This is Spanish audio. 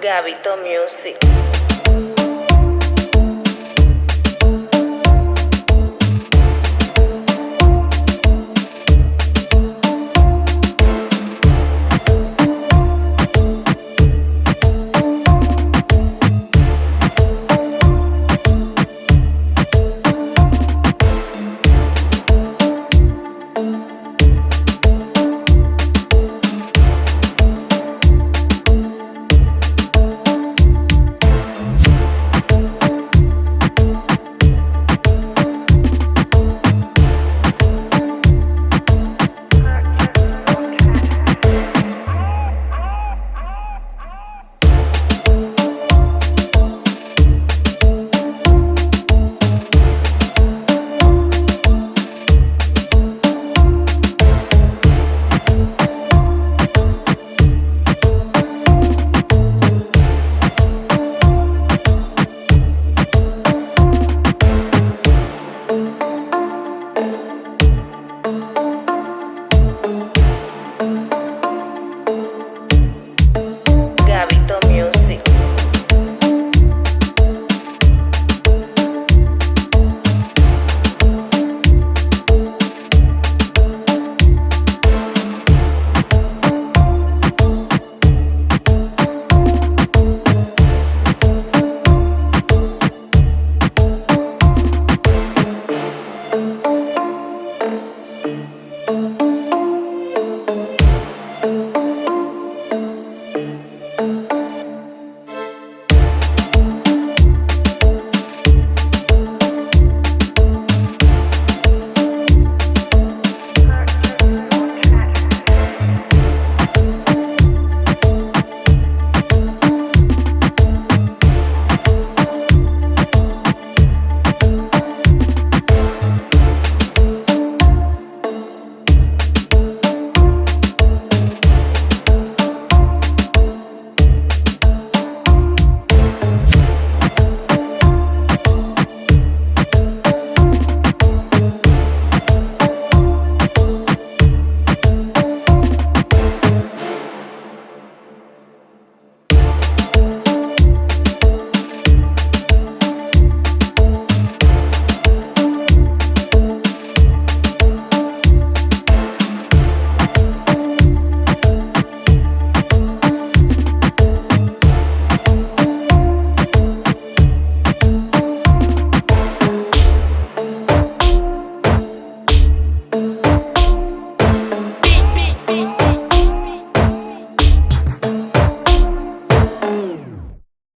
Gabito Music.